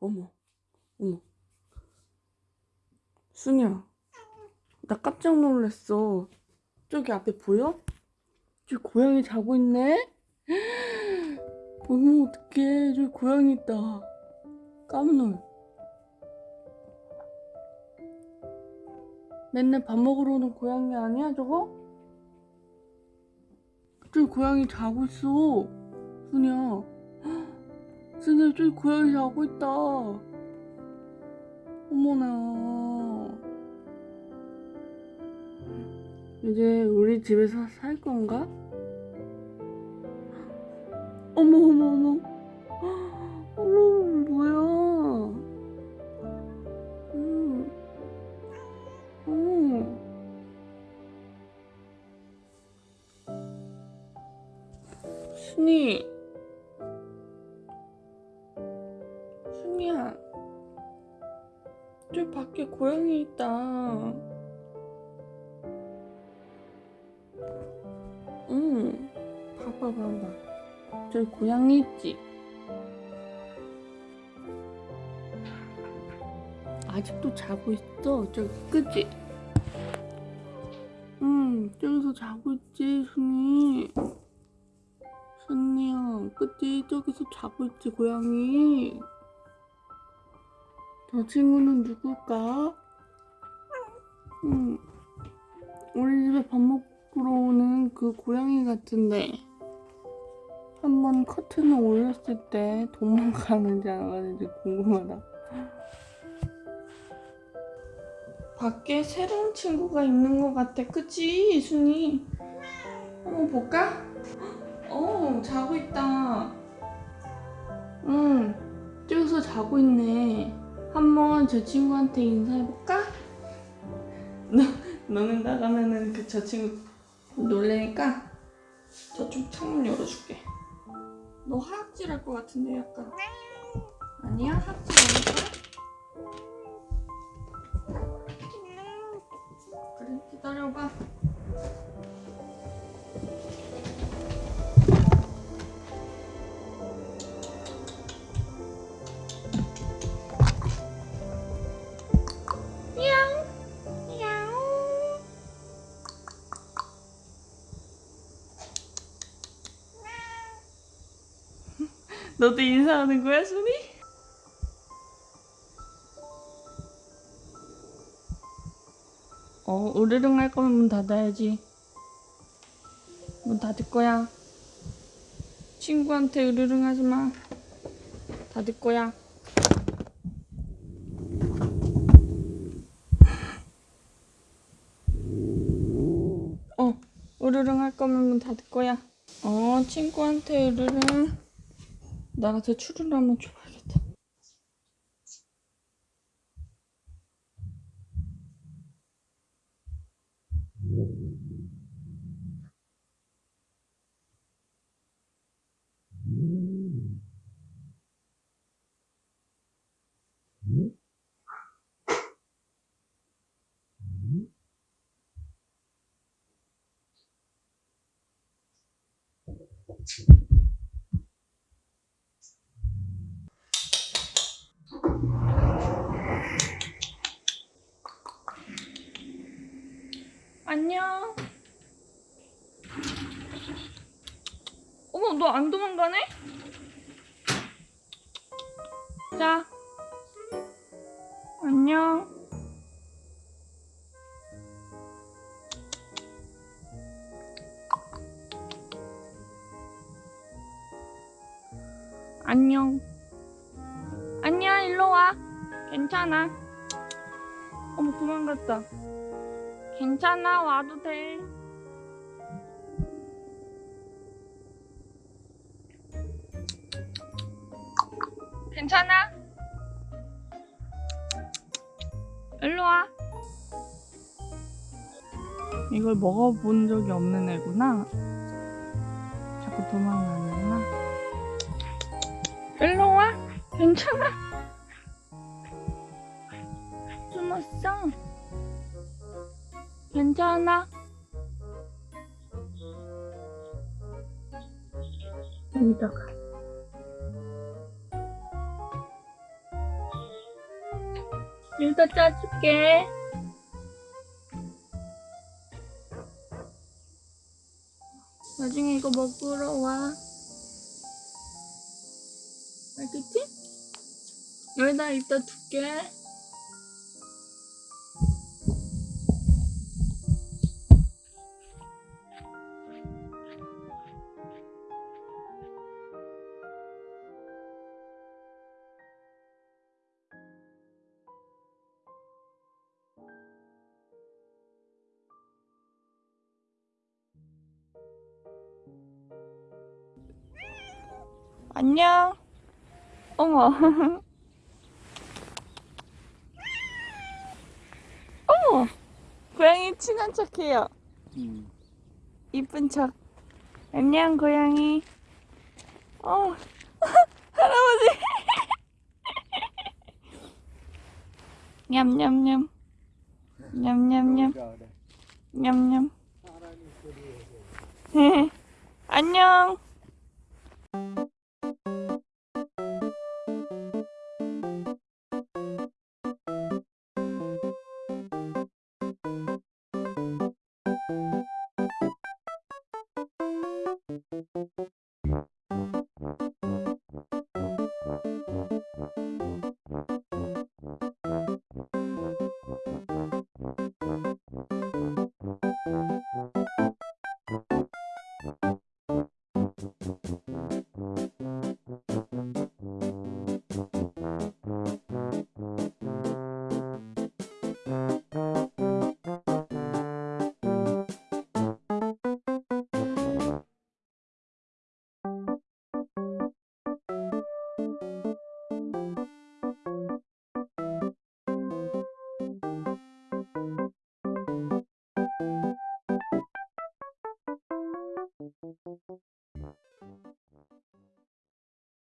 어머, 어머. 순이야, 나 깜짝 놀랐어. 저기 앞에 보여? 저기 고양이 자고 있네? 어머, 어떡해. 저기 고양이 있다. 깜놀. 맨날 밥 먹으러 오는 고양이 아니야, 저거? 저기 고양이 자고 있어. 순이야. 순이야, 저기 고양이 자고 있다. 어머나. 이제 우리 집에서 살 건가? 어머, 어머, 어머. 어머, 뭐야. 음. 어머. 순이. 밖에 고양이 있다. 응. 봐봐, 봐봐. 저기 고양이 있지? 아직도 자고 있어. 저기, 그치? 응, 저기서 자고 있지, 순이. 순이야, 그치? 저기서 자고 있지, 고양이. 저 친구는 누굴까? 응. 우리 집에 밥 먹으러 오는 그 고양이 같은데. 한번 커튼을 올렸을 때 도망가는지 안 가는지 궁금하다. 밖에 새로운 친구가 있는 것 같아. 그치, 순이? 한번 볼까? 어, 자고 있다. 응, 저기서 자고 있네. 한번 저 친구한테 인사해볼까? 너, 너는 나가면은 그 저 친구 놀래니까 저쪽 창문 열어줄게. 너 하악질 할 것 같은데 약간. 아니야? 하악질 안 할까? 너도 인사하는 거야, 순이? 어, 으르릉 할 거면 문 닫아야지. 문 닫을 거야. 친구한테 으르릉 하지 마. 닫을 거야. 어, 으르릉 할 거면 문 닫을 거야. 어, 친구한테 으르릉. 나가서 추루를 한번 줘봐야겠다. 안녕. 어머, 너 안 도망가네? 자. 안녕. 안녕. 안녕, 일로 와. 괜찮아. 어머, 도망갔다. 괜찮아, 와도 돼. 괜찮아? 일로 와. 이걸 먹어본 적이 없는 애구나. 자꾸 도망가는구나. 일로 와. 괜찮아. 괜찮아. 여기다가. 일더 짜줄게. 나중에 이거 먹으러 와. 알겠지? 여기다 일단 둘게. 안녕. 어머. 어머. 고양이 친한 척해요. 음. 이쁜 척. 안녕 고양이. 어. 할아버지. 냠냠냠. 냠냠냠. 냠냠. 안녕.